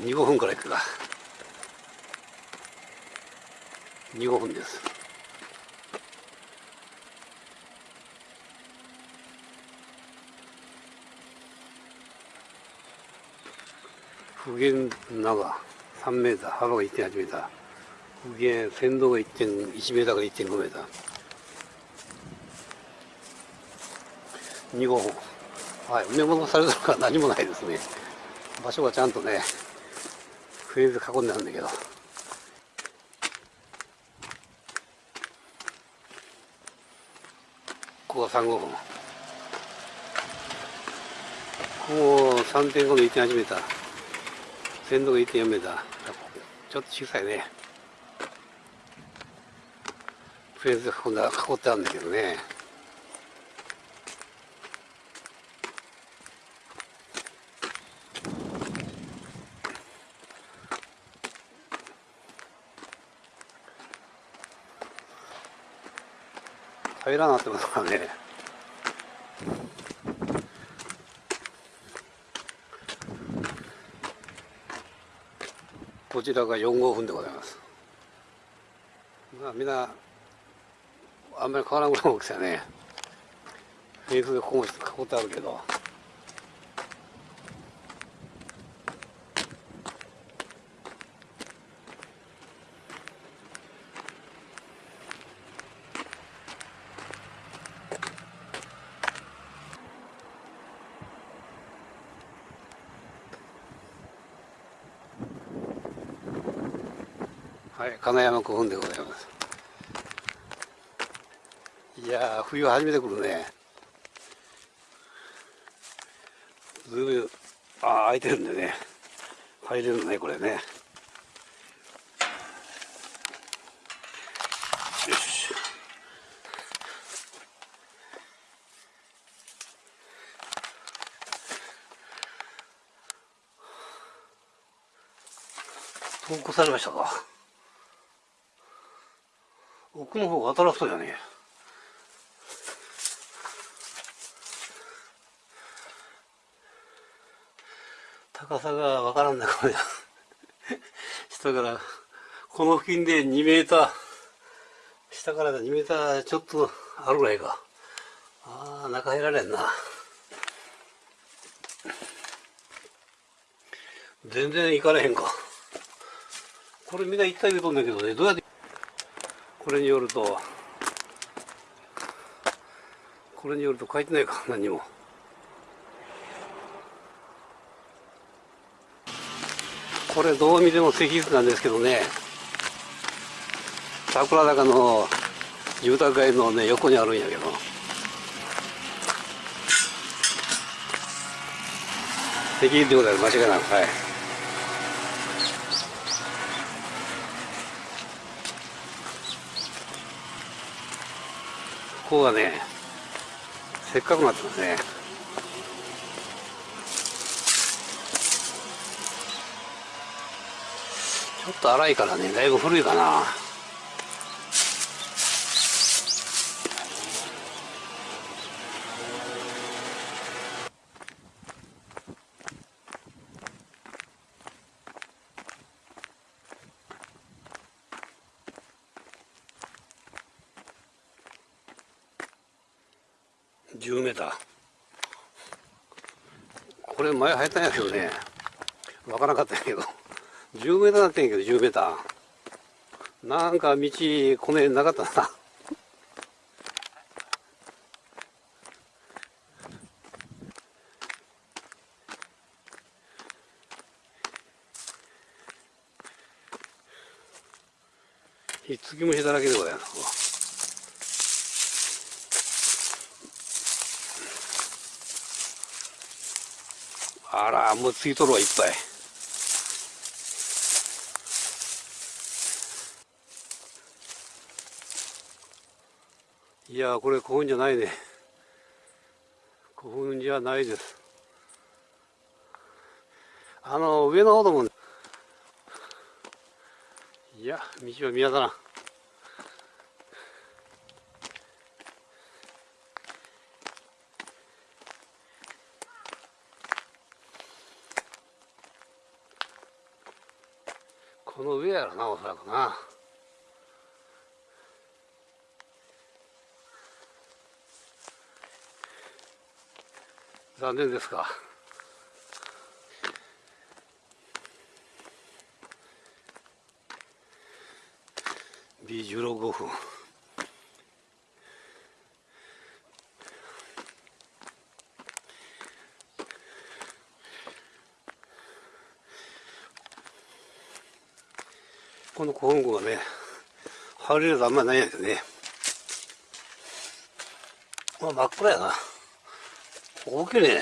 15分くらいか。15分です。普賢長3メーター幅が1.8メーター。普賢先導が1.1メーターから1.5メーター。2号はい埋め戻されたのか何もないですね。場所がちゃんとねフェーズ囲んであるんだけど。ここが3号分ここ3.5の1.8メーター鮮度が1.4メーター。ちょっと小さいね。フェーズ囲んだ囲ってあるんだけどね。平らなってますからね。こちらが4号分でございます。まあみんなあんまり変わらんぐらいの大きさね。フェイスでここも囲ってあるけど。はい金山古墳でございます。いや冬初めて来るね。ずいぶんああ開いてるんでね。入れるねこれね。よし投稿されましたか？奥の方が新しそうじゃねえ高さがわからんなこれ下からこの付近で2メーター下から2メーターちょっとあるぐらいか。ああ中入られんな。全然行かれへんか。これみんな行った言うとんだけどねどうやってこれによるとこれによると書いてないか何も。これどう見ても石室なんですけどね。桜坂の住宅街のね横にあるんやけど。石室でございます間違いなくはい。ここがねせっかくなってますねちょっと荒いからねだいぶ古いかな。10メーター。これ前入ったんやけどね。分からなかったんやけど。10メーターなってんやけど10メーター。なんか道この辺なかったな。ひっつき虫だらけでございます。あらもうついとるわいっぱい。いやこれ古墳じゃないね。古墳じゃないです。あの上の方でもいや道は見当たらん。この上やろな、おそらくな。残念ですか。B16 分。この古墳群はね、入れるとあんまりないんやけどね。まあ真っ暗やな。大きいね。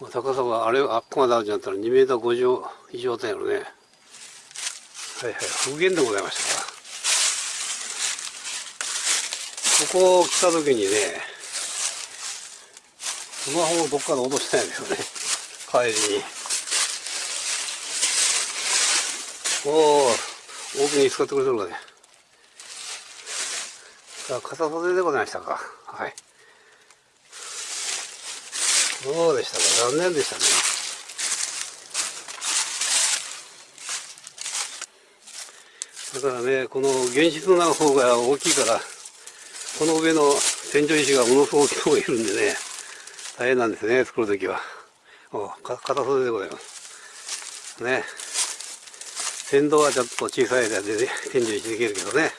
まあ、高さがあれ、あっこまであるんじゃったら2メーター50以上だよね。はいはい、復元でございましたここ来た時にね、スマホをどっかで落としたんやけどね。帰りに。おお、大きに使ってくれてるわね。さあ、傘袖でございましたか。はい。そうでしたか。残念でしたね。だからね、この原子の方が大きいから、この上の天井石がものすごく大きい方がいるんでね、大変なんですね、作るときは。お片袖でございます。ね。先導はちょっと小さい間で、ね、天井石できるけどね。